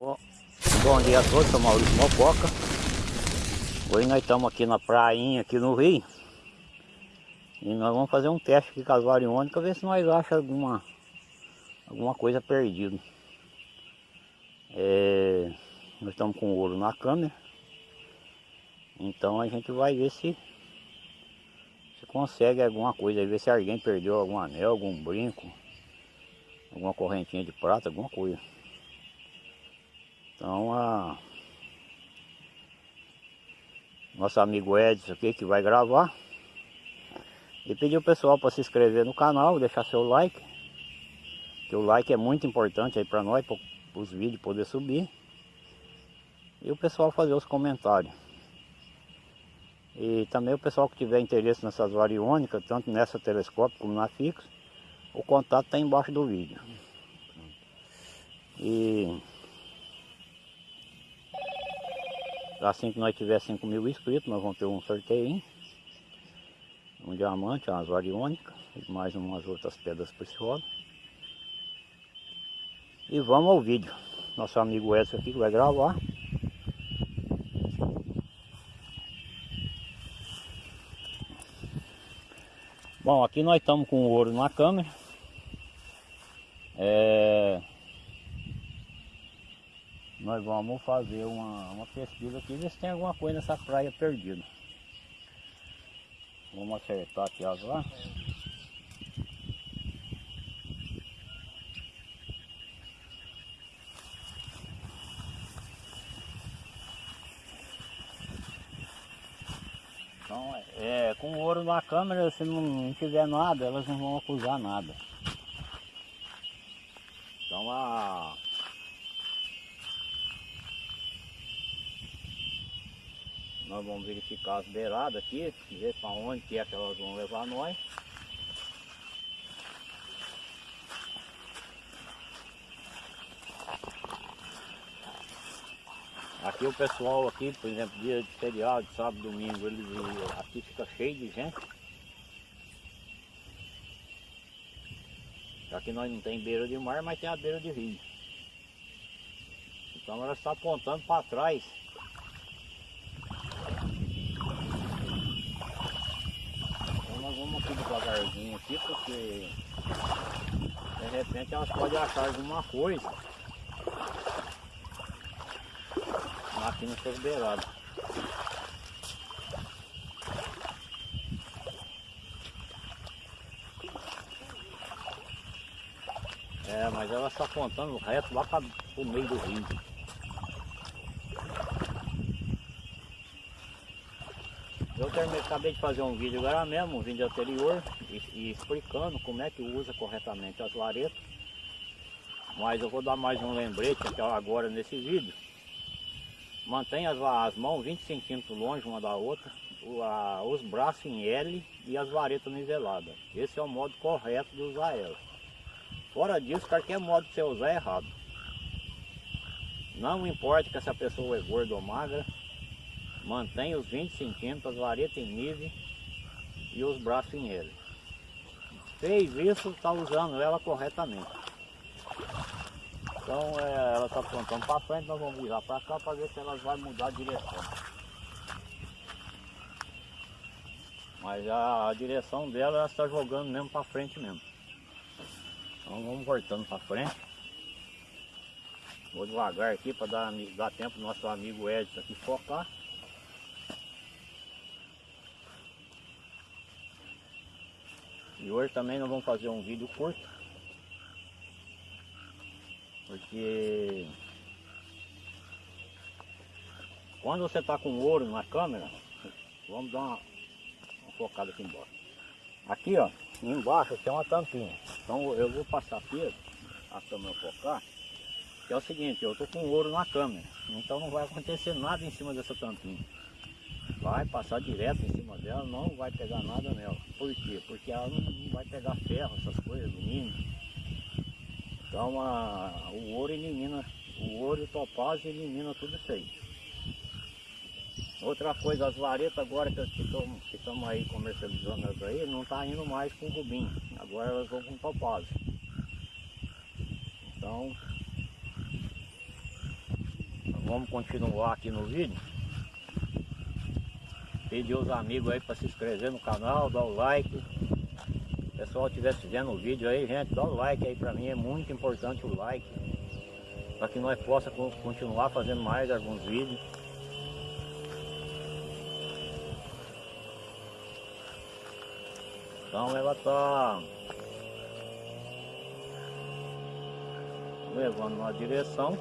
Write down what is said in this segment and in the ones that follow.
Bom dia a todos, sou Maurício Mococa. Hoje nós estamos aqui na prainha, aqui no Rio. E nós vamos fazer um teste aqui com as variônicas, ver se nós achamos alguma, alguma coisa perdida. É, nós estamos com ouro na câmera. Então a gente vai ver se, se consegue alguma coisa, ver se alguém perdeu algum anel, algum brinco, alguma correntinha de prata, alguma coisa. Então a nosso amigo Edson aqui que vai gravar e pedir o pessoal para se inscrever no canal, deixar seu like que o like é muito importante aí para nós, para os vídeos poder subir e o pessoal fazer os comentários. E também o pessoal que tiver interesse nessas variônicas, tanto nessa telescópio como na fixa o contato está embaixo do vídeo. E Assim que nós tiver 5 mil inscritos, nós vamos ter um sorteio. Um diamante, umas variônicas e mais umas outras pedras preciosas. E vamos ao vídeo. Nosso amigo Edson aqui vai gravar. Bom, aqui nós estamos com o ouro na câmera. É... Nós vamos fazer uma, uma pesquisa aqui, ver se tem alguma coisa nessa praia perdida. Vamos acertar aqui as lá. Então, é, com ouro na câmera, se não tiver nada, elas não vão acusar nada. Então a Nós vamos verificar as beiradas aqui, ver para onde que é que elas vão levar nós. Aqui o pessoal aqui, por exemplo, dia de feriado, sábado, domingo, eles, aqui fica cheio de gente. Aqui nós não tem beira de mar, mas tem a beira de rio. Então ela está apontando para trás vamos aqui devagarzinho aqui, porque de repente elas podem achar alguma coisa aqui no seus beirados. É, mas ela está apontando reto lá para o meio do rio. Eu terminei, acabei de fazer um vídeo agora mesmo, um vídeo anterior, e, e explicando como é que usa corretamente as varetas. Mas eu vou dar mais um lembrete agora nesse vídeo. Mantenha as, as mãos 20 centímetros longe uma da outra, o, a, os braços em L e as varetas niveladas. Esse é o modo correto de usar elas. Fora disso, qualquer modo que você usar é errado. Não importa que essa pessoa é gorda ou magra, Mantém os 20 centímetros, as varetas em nível e os braços em ele. Fez isso, está usando ela corretamente. Então é, ela está apontando para frente, nós vamos virar para cá para ver se ela vai mudar a direção. Mas a, a direção dela ela está jogando mesmo para frente mesmo. Então vamos voltando para frente. Vou devagar aqui para dar, dar tempo nosso amigo Edson aqui focar. E hoje também nós vamos fazer um vídeo curto. Porque quando você está com ouro na câmera, vamos dar uma, uma focada aqui embaixo. Aqui ó, embaixo tem uma tampinha. Então eu vou passar aqui, a câmera focar, que é o seguinte, eu estou com ouro na câmera, então não vai acontecer nada em cima dessa tampinha vai passar direto em cima dela, não vai pegar nada nela. Por quê? Porque ela não, não vai pegar ferro, essas coisas, alumínio. Então a, o ouro elimina, o ouro e o topázio elimina tudo isso aí. Outra coisa, as varetas agora que estamos aí comercializando elas aí, não está indo mais com rubim, agora elas vão com topázio. Então, Vamos continuar aqui no vídeo. Pedir os amigos aí para se inscrever no canal, dar o like. O pessoal estiver vendo o vídeo aí, gente, dá o like aí para mim, é muito importante o like. Para que nós possa continuar fazendo mais alguns vídeos. Então ela tá levando na direção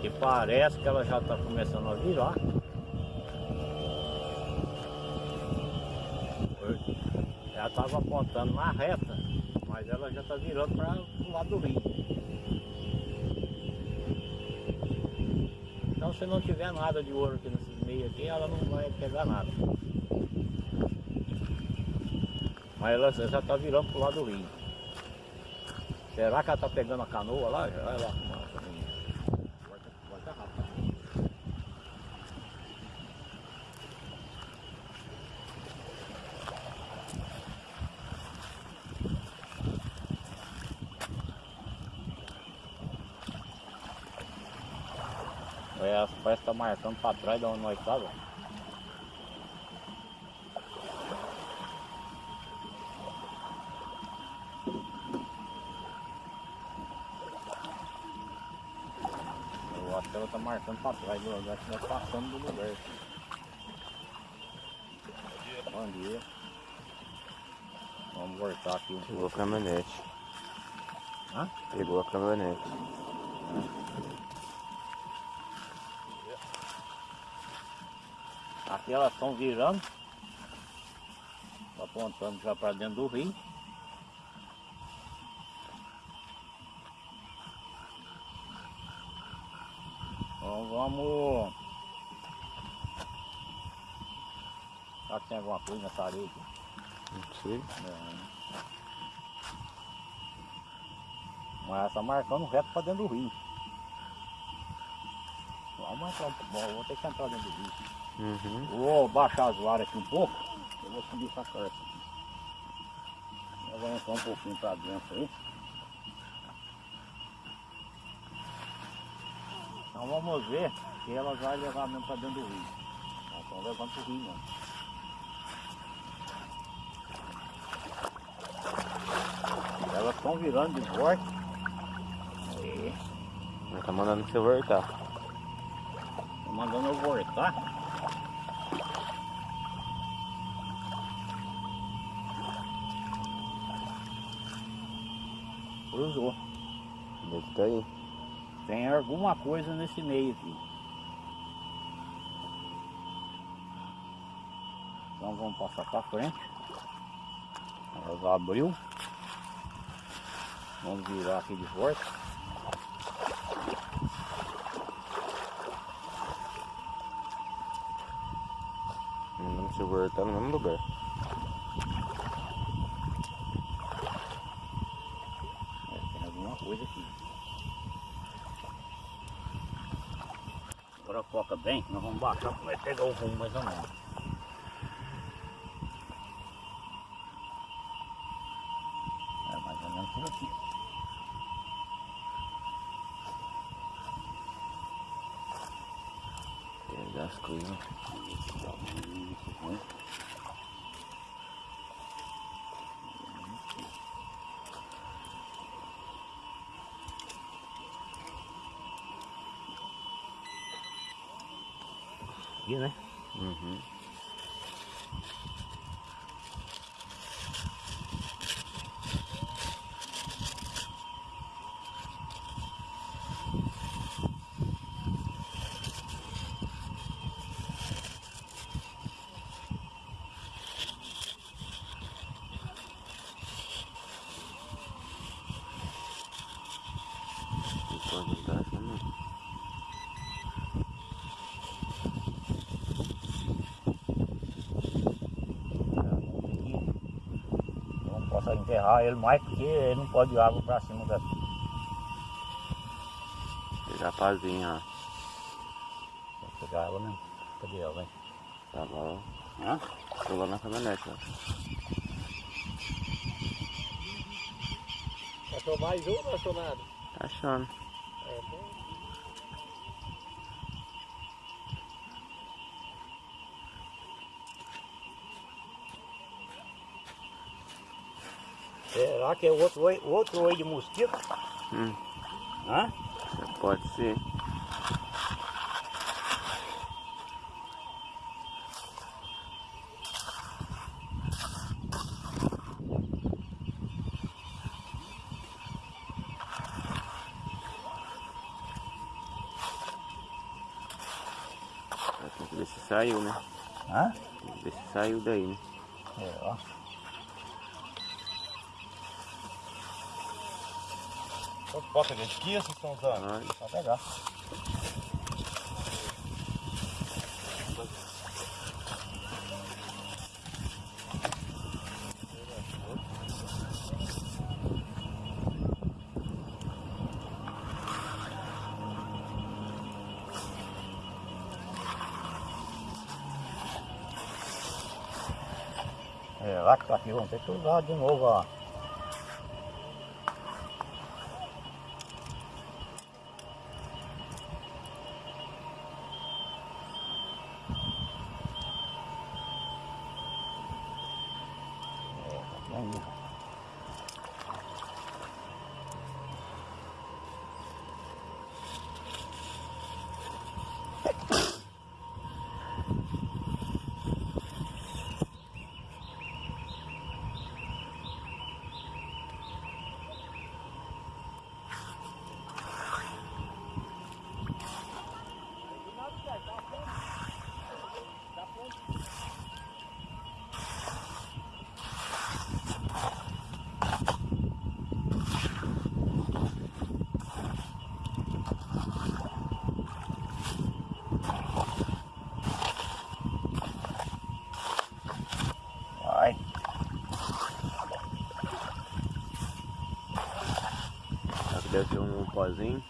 que parece que ela já está começando a virar. Ela estava apontando na reta, mas ela já está virando para o lado do rio. Então se não tiver nada de ouro aqui nesses meios aqui, ela não vai pegar nada. Mas ela já está virando para o lado do rio. Será que ela está pegando a canoa lá? Olha lá. É, parece que tá marcando para trás de onde nós estávamos. Eu acho que ela tá marcando para trás do lugar, que nós passamos do lugar. Bom dia. Vamos voltar aqui um Pegou a caminhonete. Hã? Pegou a caminhonete. Aqui elas estão virando, apontando já para dentro do rio. Então vamos. Será que tem alguma coisa nessa areia aqui? Não sei. Não. Mas ela está marcando reto para dentro do rio. Vamos marcar um pouco. Vou ter que entrar dentro do rio. Uhum. Vou baixar as varas aqui um pouco. Eu vou subir essa carta aqui. Eu vou entrar um pouquinho para dentro aí. Então vamos ver se ela vai levar mesmo para dentro do rio. Elas estão levando para o rio mesmo. Elas estão virando de volta. Ela tá mandando você voltar. Tô mandando eu voltar. Cruzou. Deve tá aí. Tem alguma coisa nesse meio aqui. Então vamos passar para frente. Ela abriu. Vamos virar aqui de volta. Você voltar no mesmo lugar. É, tem alguma coisa aqui. Agora foca bem, nós vamos baixar para pegar o rumo mais ou menos. É mais ou menos por aqui. Pegar as coisas. Aqui, né? Uhum. E pode estar achando. Não posso enterrar ele mais porque ele não pode ir água para cima daqui. Pegar a pazinha, ó. Vou pegar ela mesmo. Cadê ela, vem? Tá lá. Hã? Tô lá na caminhonete, ó. Achou mais um ou achou nada? Tá achando. É, bom. Será que é outro oi, outro oi de mosquito? Hum, Hã? pode ser. Tem que ver se saiu, né? Hã? Tem que ver se saiu daí, né? É, ó. Poca de aqui vocês estão usando? Olha, Só pegar. É, lá que tá aqui, vamos ter que usar de novo, ó. Aí. Vai. Será que deve ser um pozinho?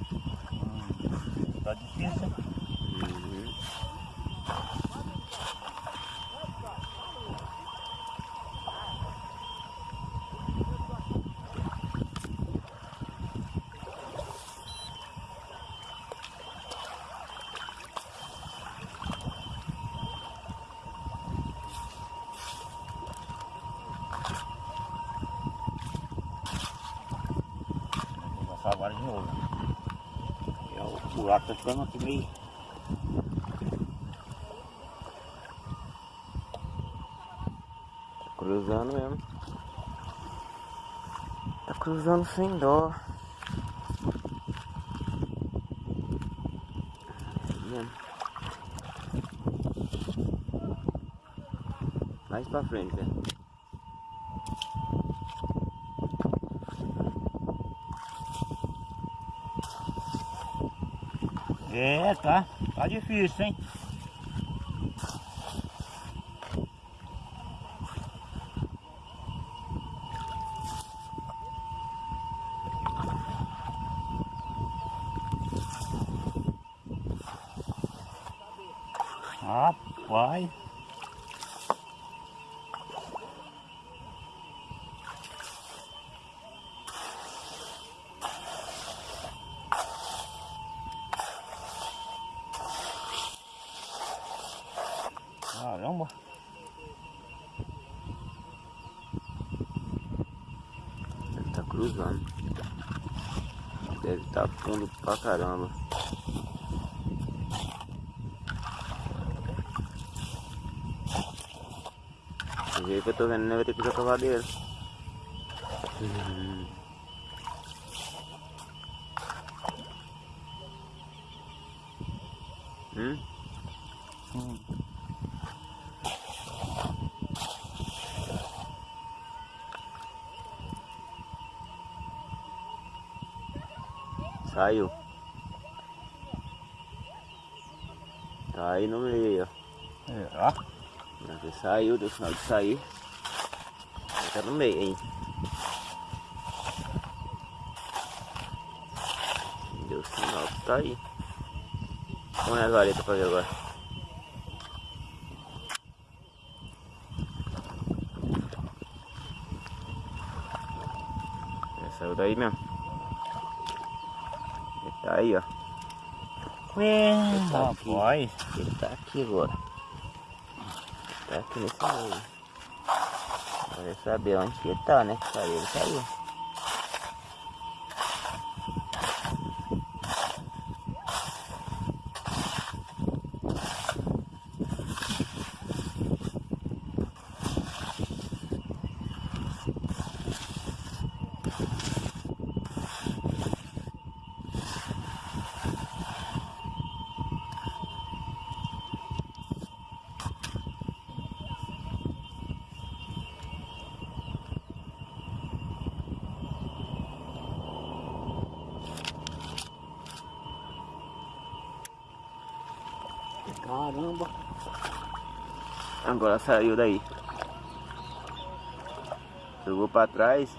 Tá difícil. hein? Uhum. Vou passar agora de novo. E ó, o buraco tá ficando aqui meio. Tá cruzando mesmo. Tá cruzando sem dó. É. Mais pra frente, né? É, tá. Tá difícil, hein? Rapaz. Caramba. Deve tá cruzando. Deve tá fundo pra caramba. Do jeito que eu tô vendo, né? Vai ter que usar cavadeiro. Uhum. Hum? Hum. Saiu. Tá aí no meio, ó. É, ó. Você saiu, deu sinal de sair. Tá no meio, hein? Deu sinal que tá aí. Vamos nas varetas pra ver agora. É, saiu daí mesmo. Ele tá aí, ó. Ué, tá aqui. rapaz. Ele tá aqui agora. Tá aqui nesse meio. Vai saber onde que ele tá, né? Saiu, ele saiu. Caramba. Agora saiu daí. Jogou pra trás.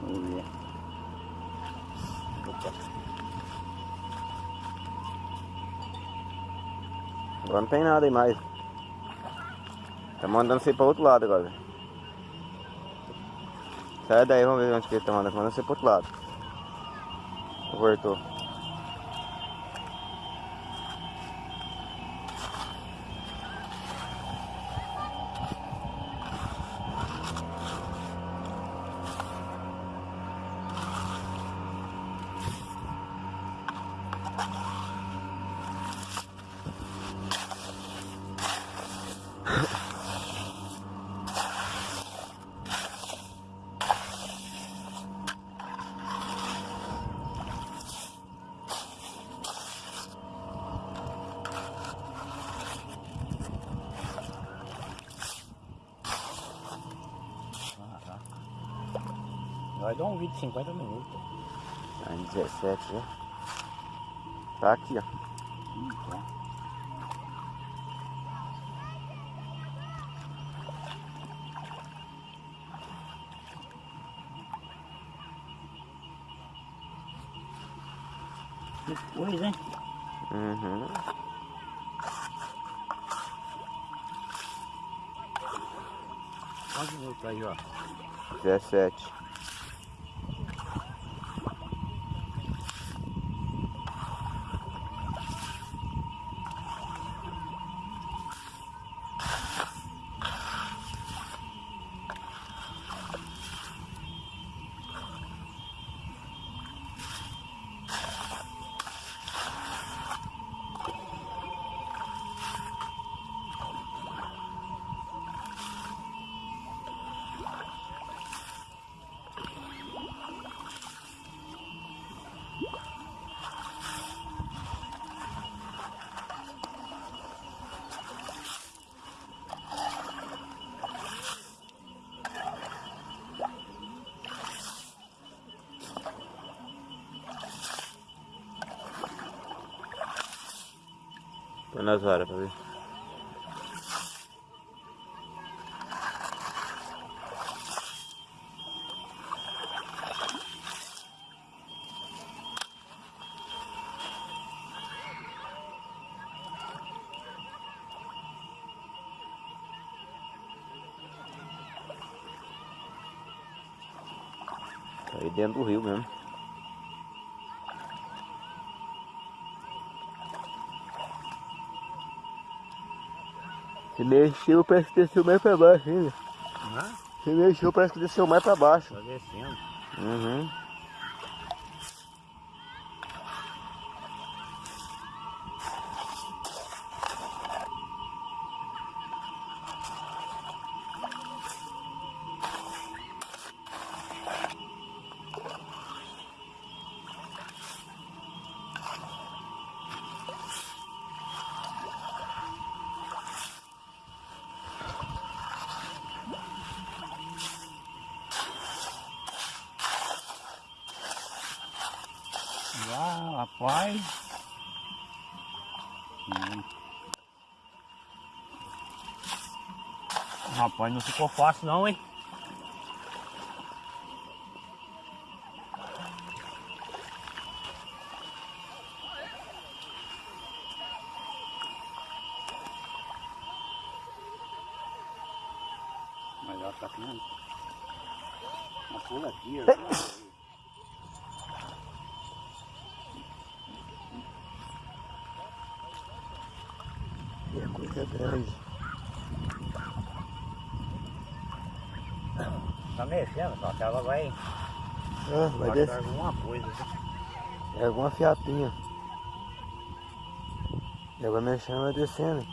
Vamos ver. Opa. Agora não tem nada aí mais. Tá mandando você pra outro lado agora. Sai daí, vamos ver onde que ele tá mandando. Tá mandando você pro outro lado. Voltou. Vai dar um vídeo de 50 minutos. Tá em 17 já. Tá aqui, ó. Tá. Que coisa, hein? Uhum. Quantos minutos aí, ó? 17. Nas varas pra ver. Tá aí dentro do rio mesmo. Se mexeu, parece que desceu mais pra baixo ainda. Hã? Se mexeu, parece que desceu mais pra baixo. Tá descendo. Uhum. Ah, rapaz. Hum. Rapaz, não ficou fácil não, hein? Mas ela tá aqui, Uma pula aqui, ó. É coisa grande. Mexendo, só que ela vai, Ah, vai descer. alguma coisa. É alguma fiapinha. E vai mexendo, vai descendo.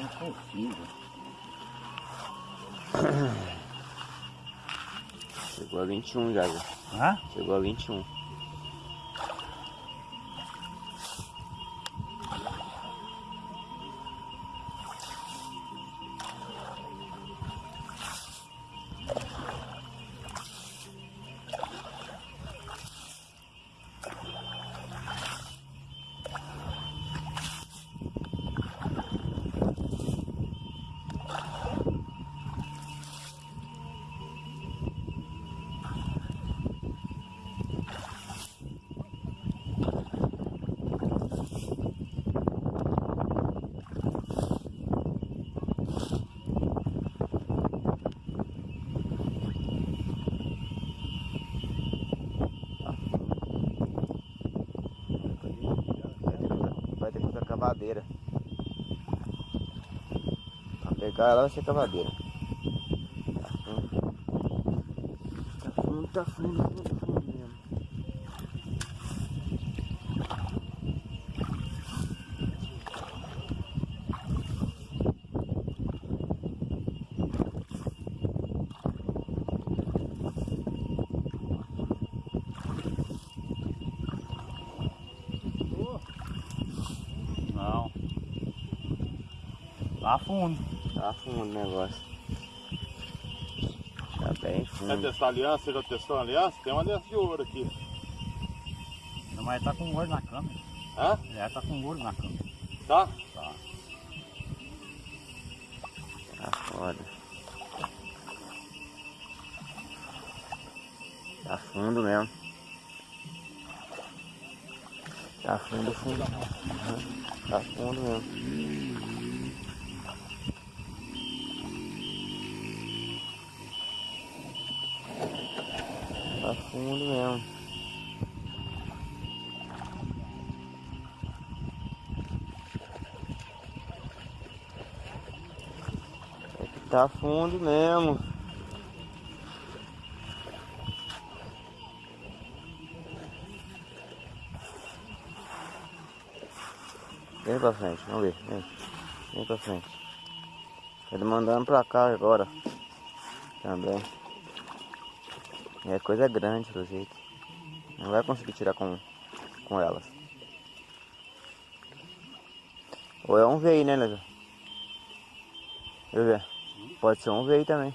Impossível. Chegou a 21 já? Hã? Chegou a 21. Vai ter que usar cavadeira. Ela vai ser cavadeira. Tá fundo. Tá fundo, tá fundo, fundo, fundo mesmo. Não. Lá fundo. Tá fundo o negócio. Tá bem Quer fundo. testar a aliança? Você já testou a aliança? Tem uma aliança de ouro aqui. Não, Mas tá com ouro na câmera. Hã? É, tá com ouro na câmera. Tá? Tá. Tá foda. Tá fundo mesmo. Tá fundo, fundo. Tá fundo mesmo. Tá fundo mesmo. É que tá fundo mesmo. Vem pra frente, vamos ver. Vem, vem pra frente. Ele mandando pra cá agora. Também. É coisa grande do jeito. Não vai conseguir tirar com, com elas. Ou é um veio, né, Leandro? Eu ver. Pode ser um veio também.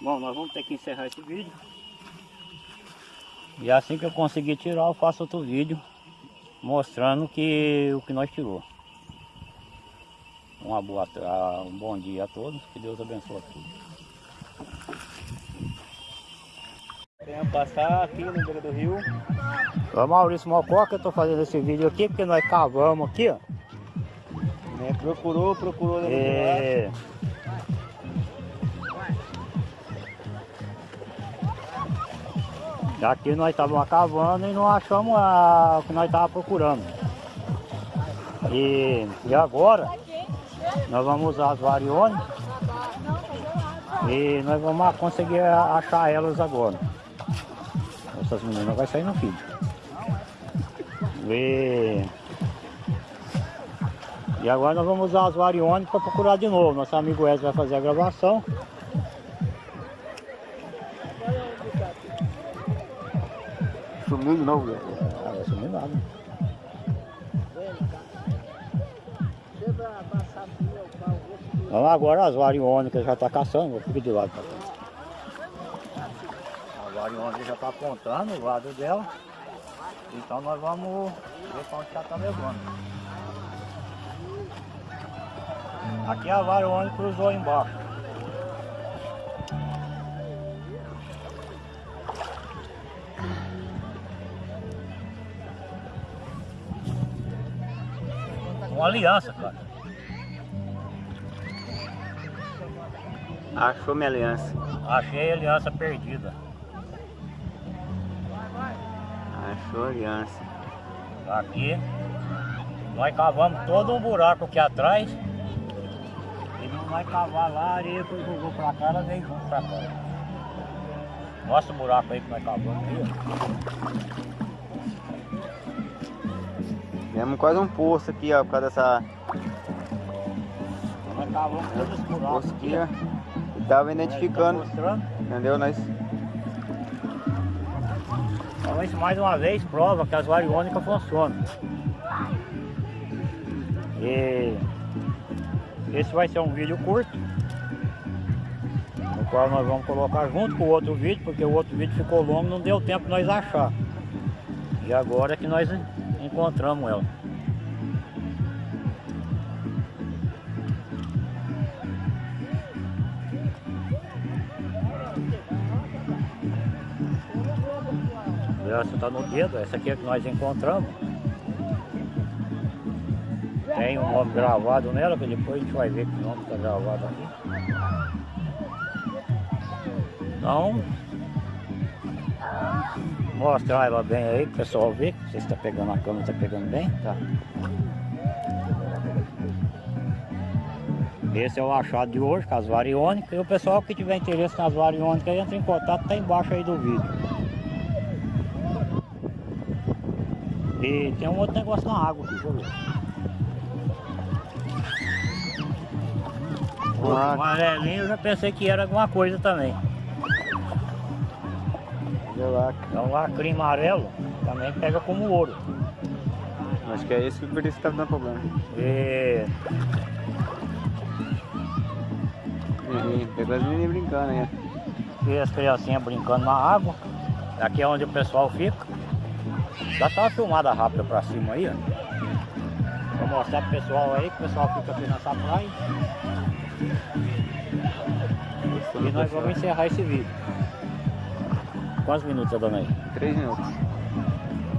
Bom, nós vamos ter que encerrar esse vídeo. E assim que eu conseguir tirar, eu faço outro vídeo mostrando que o que nós tirou. Uma boa, tra- um bom dia a todos, que Deus abençoe a todos. Venha passar aqui no beira do rio. Ô Maurício Mococa, eu tô fazendo esse vídeo aqui porque nós cavamos aqui, ó. É, procurou, procurou. É. Aqui nós estávamos cavando e não achamos a- o que nós estávamos procurando. E, e agora nós vamos usar as variônicas e nós vamos conseguir achar elas agora. Essas meninas vai sair no vídeo. E, e agora nós vamos usar as variônicas para procurar de novo. Nosso amigo Wesley vai fazer a gravação. Sumiu de novo, velho. Ah, vai sumir nada. Vamos agora as variônicas já está caçando, vou ficar de lado cá. A já está apontando o lado dela. Então nós vamos ver para onde ela está levando. Aqui a variônica cruzou embaixo. Uma aliança, cara. Achou minha aliança. Achei a aliança perdida. Achou a aliança. Aqui. Nós cavamos todo um buraco aqui atrás. E não vai cavar lá, a areia foi jogou pra cá, ela veio junto pra cá. Nossa o buraco aí que nós cavamos aqui. ó. Temos quase um poço aqui, ó, por causa dessa. Nós cavamos todos os buracos aqui. E tava Nós identificando. Entendeu? Nós. Isso mais uma vez prova que as variônicas funcionam. E esse vai ser um vídeo curto, no qual nós vamos colocar junto com o outro vídeo, porque o outro vídeo ficou longo, não deu tempo nós achar. E agora é que nós encontramos ela. Essa tá no dedo, essa aqui é que nós encontramos. Tem um nome gravado nela, que depois a gente vai ver que nome está gravado aqui. Então, mostrar ela bem aí pro pessoal ver. Você está pegando a câmera, está pegando bem? Tá. Esse é o achado de hoje, com as variônicas. E o pessoal que tiver interesse nas variônicas entra em contato, tá embaixo aí do vídeo. E tem um outro negócio na água aqui, deixa eu ver. O amarelinho eu já pensei que era alguma coisa também. Lá. Então lacrim amarelo também pega como ouro. Acho que é esse que por isso que tá dando problema. E Menininho, pegou as menininhas brincando aí. e as criancinhas brincando na água. Aqui é onde o pessoal fica. Dá só uma filmada rápida pra cima aí, ó. Vou mostrar pro pessoal aí, que o pessoal fica aqui nessa praia. E nós vamos encerrar esse vídeo. Quantos minutos tá dando aí? Três minutos.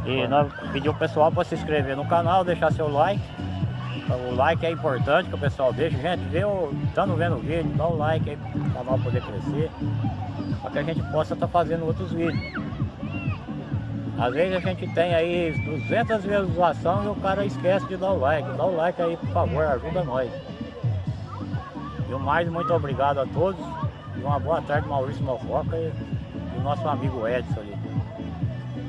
E nós pedimos o pessoal para se inscrever no canal, deixar seu like. O like é importante que o pessoal deixe. Gente, vê o, estando vendo o vídeo, dá o like aí para o canal poder crescer. Para que a gente possa estar fazendo outros vídeos. Às vezes a gente tem aí 200 visualizações e o cara esquece de dar o like. Dá o like aí, por favor, ajuda nós. E o mais, muito obrigado a todos. E uma boa tarde, Maurício Mofoca e o nosso amigo Edson ali.